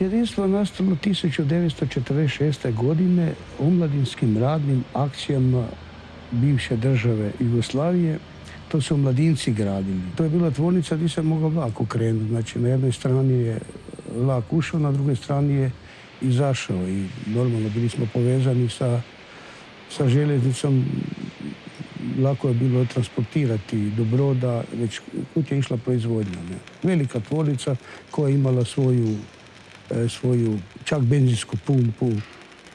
Jedinstvo je nastalo 1946. godine omladinskim radnim akcijama bivše države Jugoslavije. To su mladinci gradili. To je bila tvornica gdje se mogao vlak okrenuti. Znači, na jednoj strani je vlak ušao, na drugoj strani je izašao i normalno bili smo povezani sa, sa željeznicom. Lako je bilo transportirati do broda, već kud je išla proizvodnja. Velika tvornica koja je imala svoju svoju čak benzinsku pumpu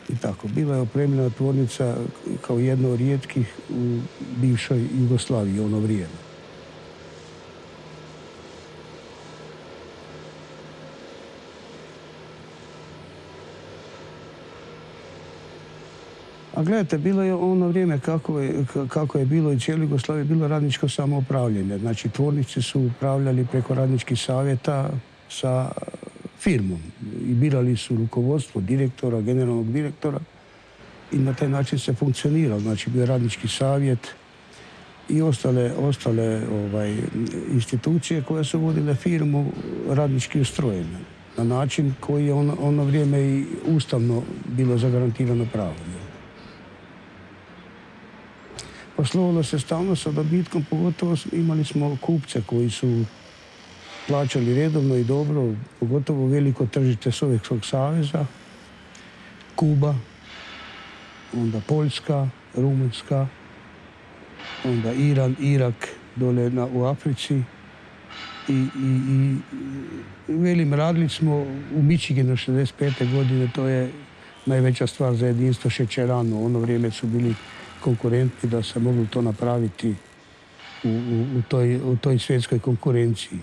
i tako. Bila je opremljena tvornica kao jedna od rijetkih u bivšoj Jugoslaviji ono vrijeme. A gledajte, bilo je ono vrijeme kako je, kako je bilo i cijeli Jugoslaviji, bilo radničko samoupravljanje. Znači, tvornice su upravljali preko radničkih savjeta sa firmom i birali su rukovodstvo direktora, generalnog direktora i na taj način se funkcioniralo. Znači bio radnički savjet i ostale, ostale ovaj, institucije koje su vodile firmu radnički ustrojene na način koji je ono, ono vrijeme i ustavno bilo zagarantirano pravo. Poslovalo se stalno sa dobitkom, pogotovo imali smo kupce koji su plaćali redovno i dobro, pogotovo veliko tržište Sovjetskog saveza, Kuba, onda Poljska, Rumunjska, onda Iran, Irak, dole u Africi. I, velim, radili smo u Michiganu 65. godine, to je najveća stvar za jedinstvo šećeranu. Ono vrijeme su bili konkurentni da se mogli to napraviti u, toj, u toj svjetskoj konkurenciji.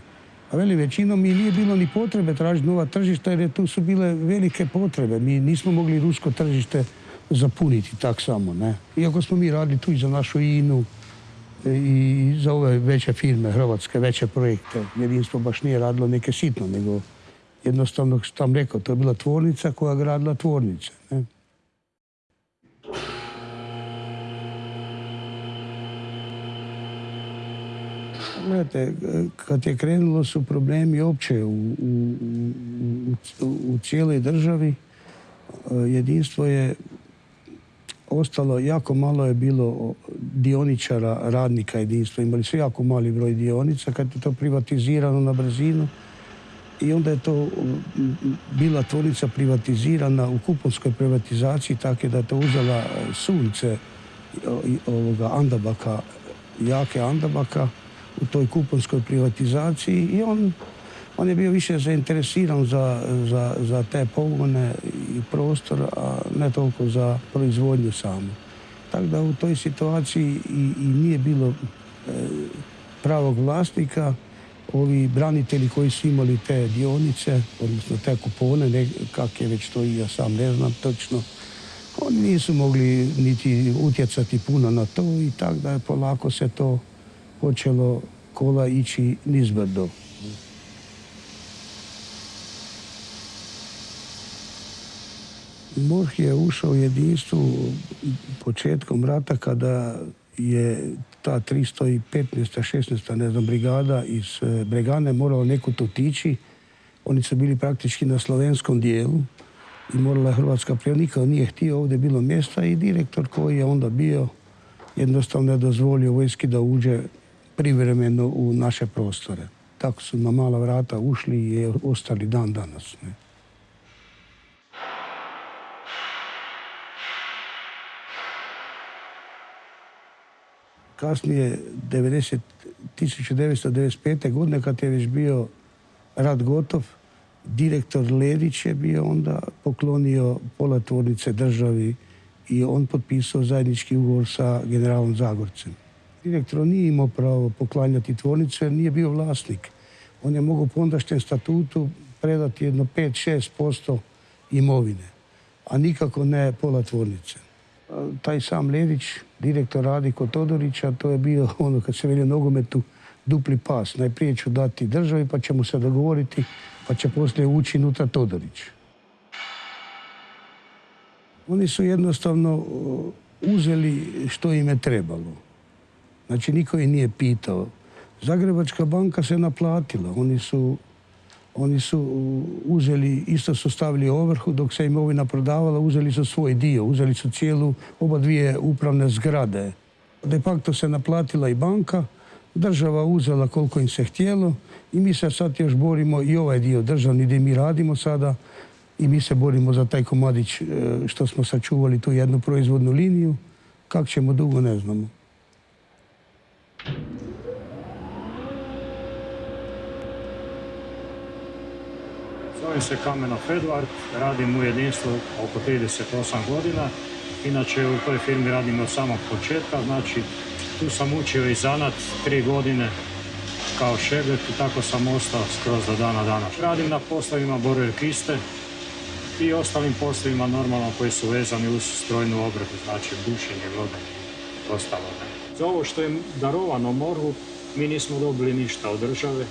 A veli, većinom mi nije bilo ni potrebe tražiti nova tržišta jer je tu su bile velike potrebe. Mi nismo mogli rusko tržište zapuniti tak samo, ne. Iako smo mi radili tu i za našu INU e, i za ove veće firme, hrvatske, veće projekte. Jedinstvo baš nije radilo neke sitno, nego jednostavno, što sam rekao, to je bila tvornica koja je gradila tvornice. Ne? Gledajte, kad je krenulo su problemi opće u, u, cijeloj državi, jedinstvo je ostalo, jako malo je bilo dioničara, radnika jedinstva. Imali su jako mali broj dionica kad je to privatizirano na brzinu. I onda je to bila tvornica privatizirana u kuponskoj privatizaciji, tako da je to uzela sunce ovoga Andabaka, jake Andabaka u toj kuponskoj privatizaciji i on, on je bio više zainteresiran za, za, za te pogone i prostor, a ne toliko za proizvodnju samu. Tako da u toj situaciji i, i nije bilo e, pravog vlasnika, ovi branitelji koji su imali te dionice, odnosno te kupone, ne, kak je već to i ja sam ne znam točno, oni nisu mogli niti utjecati puno na to i tako da je polako se to počelo kola ići nizbrdo. Morh je ušao u jedinstvu početkom rata kada je ta 315. 16. ne znam, brigada iz e, Bregane morala nekud otići. Oni su bili praktički na slovenskom dijelu i morala je Hrvatska prijev. nije htio, ovdje bilo mjesta i direktor koji je onda bio jednostavno je dozvolio vojski da uđe privremeno u naše prostore. Tako su na mala vrata ušli i ostali dan danas. Ne. Kasnije, 1995. godine, kad je već bio rad gotov, direktor Ledić je bio onda poklonio pola tvornice državi i on potpisao zajednički ugovor sa generalom Zagorcem direktor nije imao pravo poklanjati tvornicu jer nije bio vlasnik. On je mogao po ondašnjem statutu predati jedno 5-6% imovine, a nikako ne pola tvornice. Taj sam Ledić, direktor radi kod Todorića, to je bio ono kad se veli nogometu dupli pas. Najprije ću dati državi pa ćemo se dogovoriti pa će poslije ući unutra Todorić. Oni su jednostavno uzeli što im je trebalo. Znači, niko ih nije pitao. Zagrebačka banka se naplatila. Oni su, Oni su uzeli, isto su stavili ovrhu, dok se imovina prodavala, uzeli su svoj dio, uzeli su cijelu, oba dvije upravne zgrade. De facto se naplatila i banka, država uzela koliko im se htjelo i mi se sad još borimo i ovaj dio državni gdje mi radimo sada i mi se borimo za taj komadić e, što smo sačuvali tu jednu proizvodnu liniju. Kako ćemo dugo, ne znamo. Zovem se Kameno Edward, radim u jedinstvu oko 38 godina. Inače u toj firmi radim od samog početka, znači tu sam učio i zanat tri godine kao šebet i tako sam ostao skroz do dana dana. Radim na poslovima borove kiste i ostalim poslovima normalno koji su vezani uz strojnu obradu, znači bušenje i ostalo. Za ovo što je darovano morhu, mi nismo dobili ništa od države,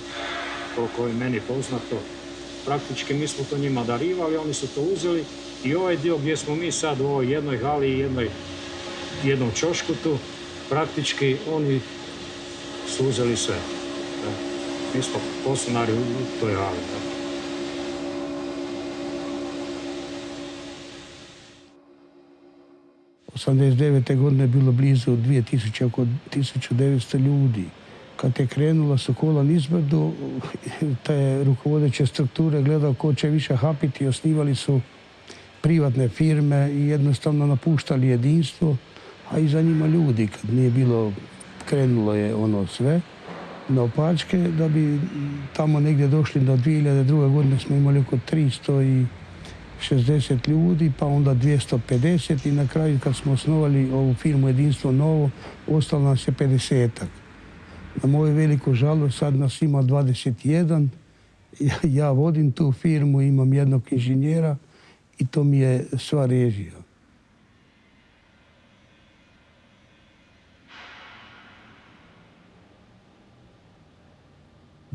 koliko je meni poznato. Praktički mi smo to njima darivali, oni su to uzeli i ovaj dio gdje smo mi sad u ovoj jednoj hali i jednoj, jednom čošku tu, praktički oni su uzeli sve. Mi smo posunari u toj hali. 89. godine bilo blizu 2000, oko 1900 ljudi. Kad je krenula su kola nizbrdo, te rukovodeće strukture gledao ko će više hapiti, osnivali su privatne firme i jednostavno napuštali jedinstvo, a i za njima ljudi kad nije bilo, krenulo je ono sve na opačke, da bi tamo negdje došli do 2002. godine smo imali oko 300 i 60 ljudi, pa onda 250 i na kraju kad smo osnovali ovu firmu Jedinstvo Novo, ostalo nas je 50-ak. Na moju veliku žalost sad nas ima 21. Ja, vodim tu firmu, imam jednog inženjera i to mi je sva režija.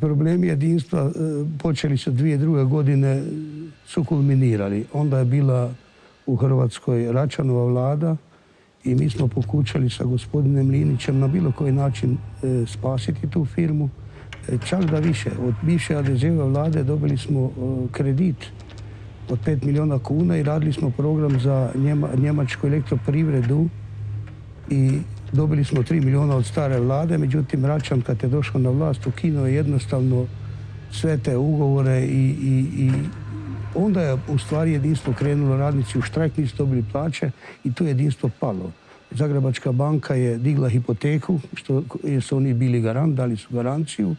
Problemi jedinstva e, počeli su dvije druge godine su kulminirali. Onda je bila u Hrvatskoj Račanova vlada i mi smo pokušali sa gospodinom Linićem na bilo koji način e, spasiti tu firmu. E, čak da više, od bivše adz vlade dobili smo e, kredit od 5 milijuna kuna i radili smo program za njemačku elektroprivredu i dobili smo 3 milijuna od stare vlade, međutim Račan kad je došao na vlast ukinuo je jednostavno sve te ugovore i Onda je u stvari jedinstvo krenulo radnici u štrajk, nisu dobili plaće i je jedinstvo palo. Zagrebačka banka je digla hipoteku, što jer su oni bili garant, dali su garanciju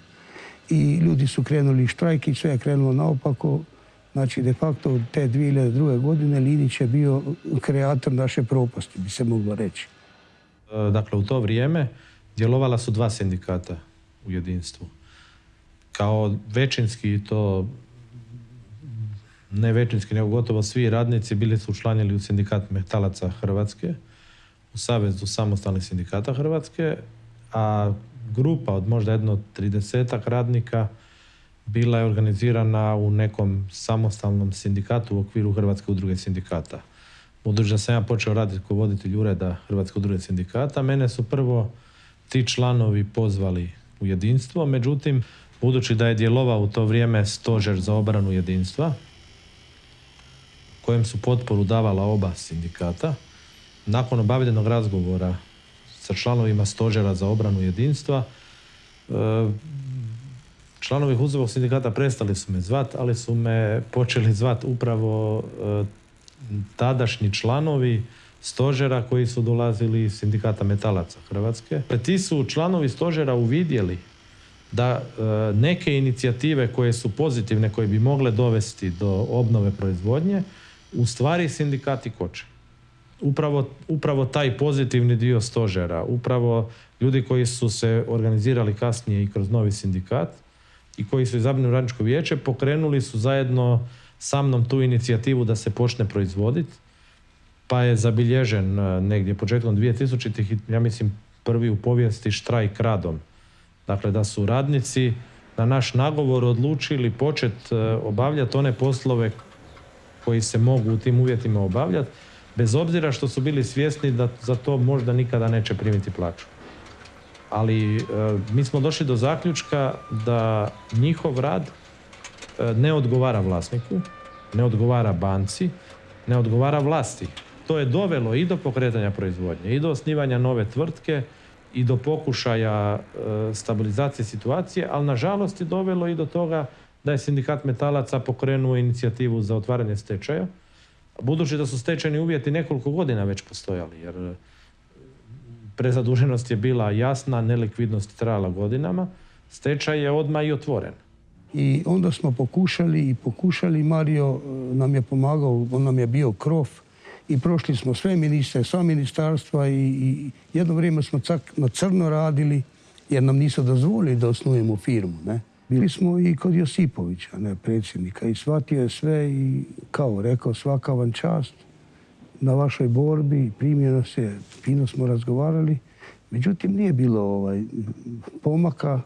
i ljudi su krenuli štrajk i sve je krenulo naopako. Znači, de facto, te 2002. godine Linić je bio kreator naše propasti, bi se moglo reći. E, dakle, u to vrijeme djelovala su dva sindikata u jedinstvu. Kao većinski to ne većinski, nego gotovo svi radnici bili su učlanjeni u sindikat metalaca Hrvatske, u Savezu samostalnih sindikata Hrvatske, a grupa od možda jedno tridesetak radnika bila je organizirana u nekom samostalnom sindikatu u okviru Hrvatske udruge sindikata. Budući da sam ja počeo raditi kao voditelj ureda Hrvatske udruge sindikata, mene su prvo ti članovi pozvali u jedinstvo, međutim, budući da je djelovao u to vrijeme stožer za obranu jedinstva, kojem su potporu davala oba sindikata. Nakon obavljenog razgovora sa članovima stožera za obranu jedinstva, e, članovi Huzovog sindikata prestali su me zvat, ali su me počeli zvat upravo e, tadašnji članovi stožera koji su dolazili iz sindikata metalaca Hrvatske. Ti su članovi stožera uvidjeli da e, neke inicijative koje su pozitivne, koje bi mogle dovesti do obnove proizvodnje, u stvari sindikati koče. Upravo, upravo taj pozitivni dio stožera, upravo ljudi koji su se organizirali kasnije i kroz novi sindikat i koji su izabrani u radničko vijeće, pokrenuli su zajedno sa mnom tu inicijativu da se počne proizvoditi, pa je zabilježen e, negdje početkom 2000-ih, ja mislim prvi u povijesti štrajk radom. Dakle, da su radnici na naš nagovor odlučili početi e, obavljati one poslove koji se mogu u tim uvjetima obavljati, bez obzira što su bili svjesni da za to možda nikada neće primiti plaću. Ali e, mi smo došli do zaključka da njihov rad e, ne odgovara vlasniku, ne odgovara banci, ne odgovara vlasti. To je dovelo i do pokretanja proizvodnje, i do osnivanja nove tvrtke, i do pokušaja e, stabilizacije situacije, ali nažalost je dovelo i do toga da je sindikat metalaca pokrenuo inicijativu za otvaranje stečaja, budući da su stečajni uvjeti nekoliko godina već postojali, jer e, prezaduženost je bila jasna, nelikvidnost je trajala godinama, stečaj je odmah i otvoren. I onda smo pokušali i pokušali, Mario e, nam je pomagao, on nam je bio krov i prošli smo sve ministre, sva ministarstva i, i jedno vrijeme smo čak na crno radili jer nam nisu dozvolili da osnujemo firmu. Ne? Bili smo i kod Josipovića, ne, predsjednika, i shvatio je sve i kao rekao svaka vam čast na vašoj borbi, primio nas je, fino smo razgovarali. Međutim, nije bilo ovaj, pomaka,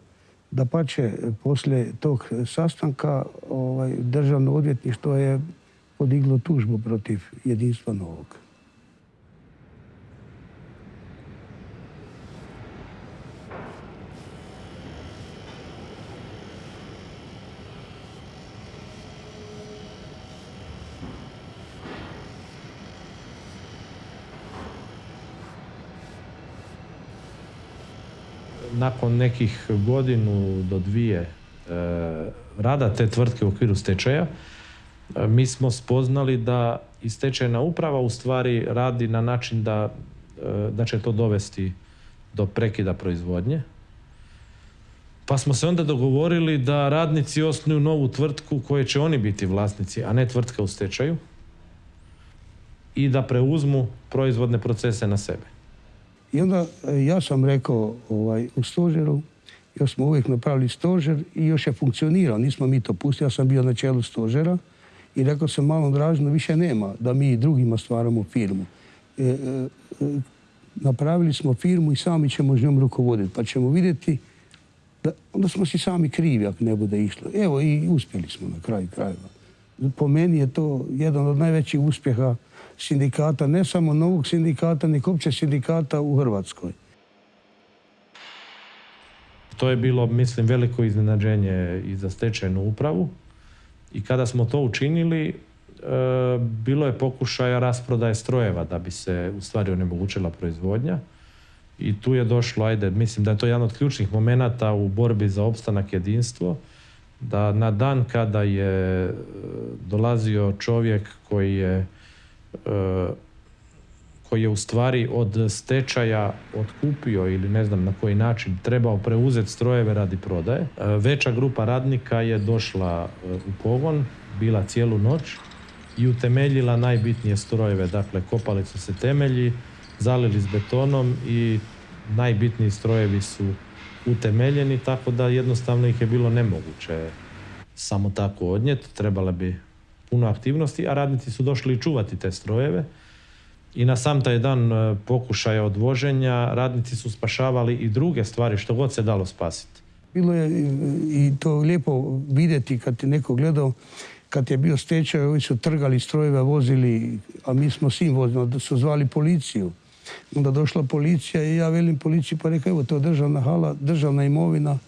da pače, poslije tog sastanka ovaj, državno odvjetništvo je podiglo tužbu protiv jedinstva novog. Nakon nekih godinu do dvije e, rada te tvrtke u okviru stečaja, e, mi smo spoznali da i stečajna uprava u stvari radi na način da, e, da će to dovesti do prekida proizvodnje. Pa smo se onda dogovorili da radnici osnuju novu tvrtku koje će oni biti vlasnici, a ne tvrtka u stečaju i da preuzmu proizvodne procese na sebe. I onda e, ja sam rekao ovaj, u stožeru, još smo uvijek napravili stožer i još je funkcionirao, nismo mi to pustili, ja sam bio na čelu stožera i rekao sam malom dražno više nema da mi drugima stvaramo firmu. E, e, napravili smo firmu i sami ćemo njom rukovoditi, pa ćemo vidjeti da onda smo si sami krivi ako ne bude išlo. Evo i uspjeli smo na kraju krajeva. Po meni je to jedan od najvećih uspjeha sindikata, ne samo novog sindikata, nego opće sindikata u Hrvatskoj. To je bilo, mislim, veliko iznenađenje i za stečajnu upravu. I kada smo to učinili, e, bilo je pokušaja rasprodaje strojeva da bi se u stvari onemogućila proizvodnja. I tu je došlo, ajde, mislim da je to jedan od ključnih momenata u borbi za opstanak jedinstvo, da na dan kada je e, dolazio čovjek koji je koji je u stvari od stečaja otkupio ili ne znam na koji način trebao preuzeti strojeve radi prodaje. E, veća grupa radnika je došla e, u pogon, bila cijelu noć i utemeljila najbitnije strojeve. Dakle, kopali su se temelji, zalili s betonom i najbitniji strojevi su utemeljeni, tako da jednostavno ih je bilo nemoguće samo tako odnijeti. Trebala bi puno aktivnosti, a radnici su došli čuvati te strojeve. I na sam taj dan e, pokušaja odvoženja radnici su spašavali i druge stvari što god se dalo spasiti. Bilo je i to lijepo vidjeti kad je neko gledao kad je bio stečaj, ovi su trgali strojeve, vozili, a mi smo svim vozili, su zvali policiju. Onda došla policija i ja velim policiji pa rekao, evo to je državna hala, državna imovina,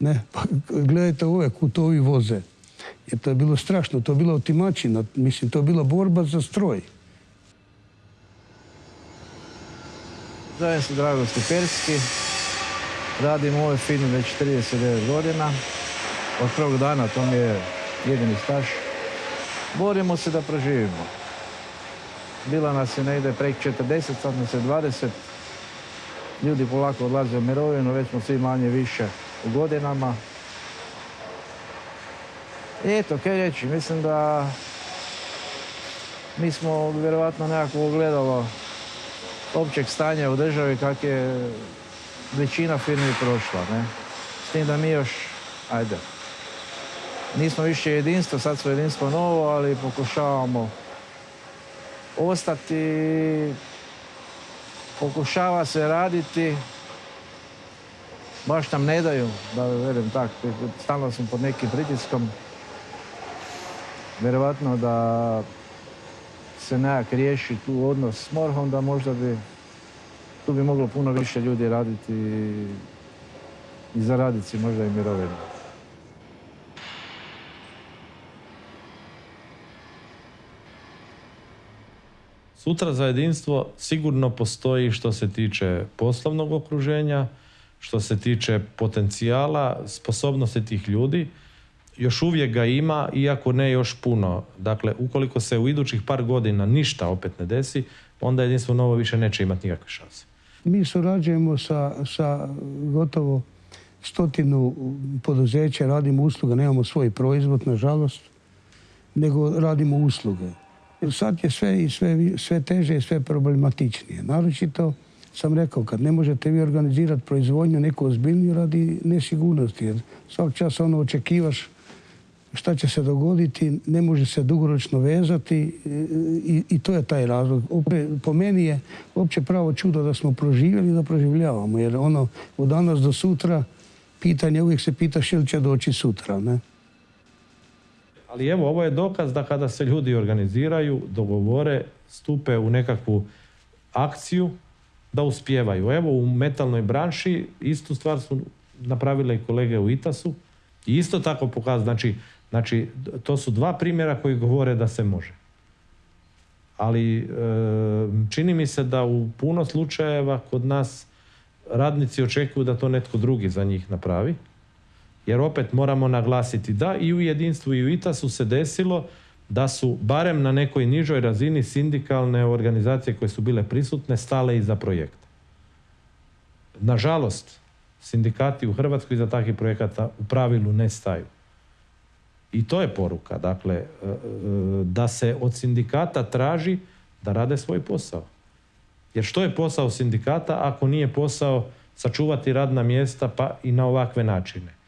ne, pa gledajte ove kutovi voze. Jer to je bilo strašno, to je bilo otimačina, mislim, to je bila borba za stroj. Zovem se Drago Stiperski, radim u ovoj firmi već 39 godina. Od prvog dana to mi je jedini staž. Borimo se da proživimo. Bila nas je negdje prek 40, sad nas je 20. Ljudi polako odlaze u mirovinu, već smo svi manje više u godinama. Eto, kaj reći, mislim da mi smo vjerovatno nekako ogledalo općeg stanja u državi kak je većina firmi prošla, ne? S tim da mi još, ajde, nismo više jedinstvo, sad smo jedinstvo novo, ali pokušavamo ostati, pokušava se raditi, baš nam ne daju, da velim tak, stalno smo pod nekim pritiskom, verovatno da se nekak riješi tu odnos s Morhom, da možda bi tu bi moglo puno više ljudi raditi i zaraditi si možda i mirovinu. Sutra za jedinstvo sigurno postoji što se tiče poslovnog okruženja, što se tiče potencijala, sposobnosti tih ljudi. Još uvijek ga ima, iako ne još puno. Dakle, ukoliko se u idućih par godina ništa opet ne desi, onda jedinstvo novo više neće imati nikakve šanse. Mi surađujemo sa, sa gotovo stotinu poduzeća, radimo usluge, nemamo svoj proizvod, nažalost, nego radimo usluge. Sad je sve, i sve, sve teže i sve problematičnije. Naročito sam rekao, kad ne možete vi organizirati proizvodnju neku ozbiljniju radi nesigurnosti, jer svak čas ono očekivaš šta će se dogoditi, ne može se dugoročno vezati i, i to je taj razlog. Po meni je uopće pravo čudo da smo proživjeli i da proživljavamo, jer ono od danas do sutra pitanje uvijek se pita što će doći sutra, ne? Ali evo, ovo je dokaz da kada se ljudi organiziraju, dogovore, stupe u nekakvu akciju, da uspijevaju. Evo, u metalnoj branši istu stvar su napravile i kolege u Itasu. I isto tako pokazuje, znači, znači, to su dva primjera koji govore da se može. Ali e, čini mi se da u puno slučajeva kod nas radnici očekuju da to netko drugi za njih napravi. Jer opet moramo naglasiti da i u jedinstvu i u ITAS-u se desilo da su barem na nekoj nižoj razini sindikalne organizacije koje su bile prisutne stale iza projekta. Nažalost, sindikati u Hrvatskoj iza takvih projekata u pravilu ne staju. I to je poruka, dakle, e, e, da se od sindikata traži da rade svoj posao. Jer što je posao sindikata ako nije posao sačuvati radna mjesta pa i na ovakve načine?